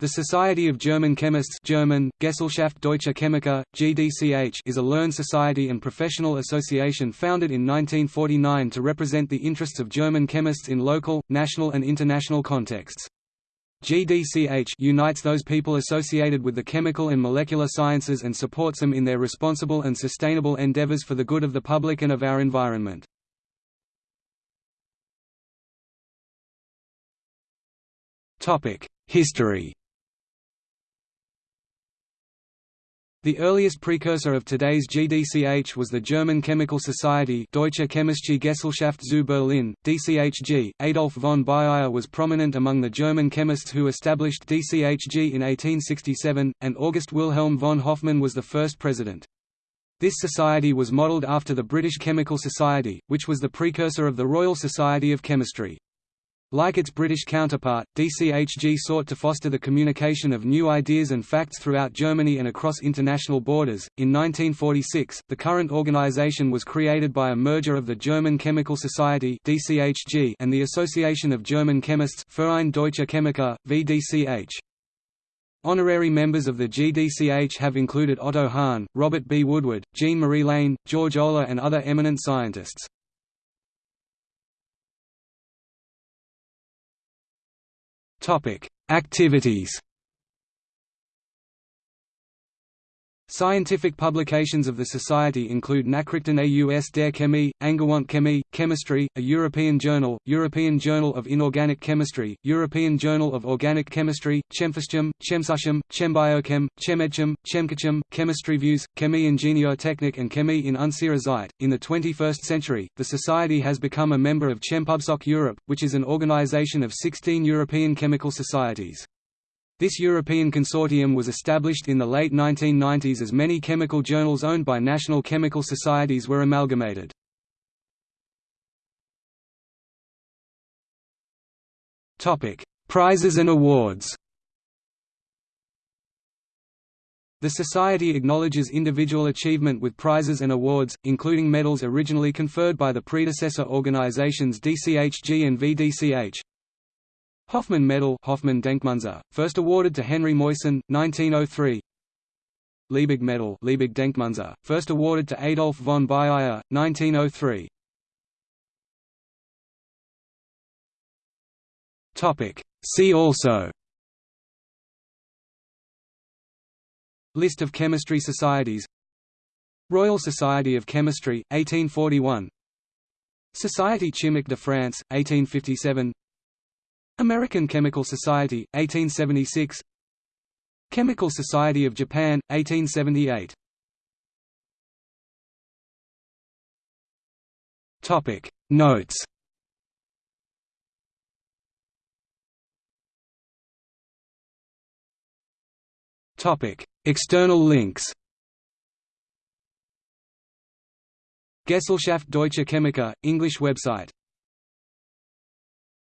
The Society of German Chemists German, Gesellschaft Deutscher Chemiker, GDCH is a learned society and professional association founded in 1949 to represent the interests of German chemists in local, national and international contexts. GDCH unites those people associated with the chemical and molecular sciences and supports them in their responsible and sustainable endeavors for the good of the public and of our environment. History The earliest precursor of today's GDCH was the German Chemical Society Deutsche Chemische Gesellschaft zu Berlin, DCHG. Adolf von Baeyer was prominent among the German chemists who established DCHG in 1867, and August Wilhelm von Hofmann was the first president. This society was modelled after the British Chemical Society, which was the precursor of the Royal Society of Chemistry. Like its British counterpart, DCHG sought to foster the communication of new ideas and facts throughout Germany and across international borders. In 1946, the current organization was created by a merger of the German Chemical Society (DCHG) and the Association of German Chemists Verein Deutscher Chemiker (VDCH). Honorary members of the GDCH have included Otto Hahn, Robert B. Woodward, Jean-Marie Lehn, George Olah and other eminent scientists. Topic: Activities. Scientific publications of the Society include Nachrichten aus der Chemie, Angewandte Chemie, Chemistry, a European journal, European Journal of Inorganic Chemistry, European Journal of Organic Chemistry, Chemphyschem, ChemSusChem, Chembiochem, ChemMedChem, ChemCatChem, Chemistry Views, Chemie Technik and Chemie in Unsere Zeit. In the 21st century, the Society has become a member of Chempubsoc Europe, which is an organization of 16 European chemical societies. This European consortium was established in the late 1990s as many chemical journals owned by national chemical societies were amalgamated. Prizes and awards The Society acknowledges individual achievement with prizes and awards, including medals originally conferred by the predecessor organizations DCHG and VDCH, Hofmann Medal Hofmann Denkmünze, first awarded to Henri Moissan, 1903 Liebig Medal Liebig Denkmünze, first awarded to Adolf von Baeyer, 1903 See also. List of chemistry societies. Royal Society of Chemistry, 1841 Société Chimique de France, 1857 American Chemical Society, 1876 Chemical Society of Japan, 1878 Notes. External links. Gesellschaft Deutscher Chemiker, English website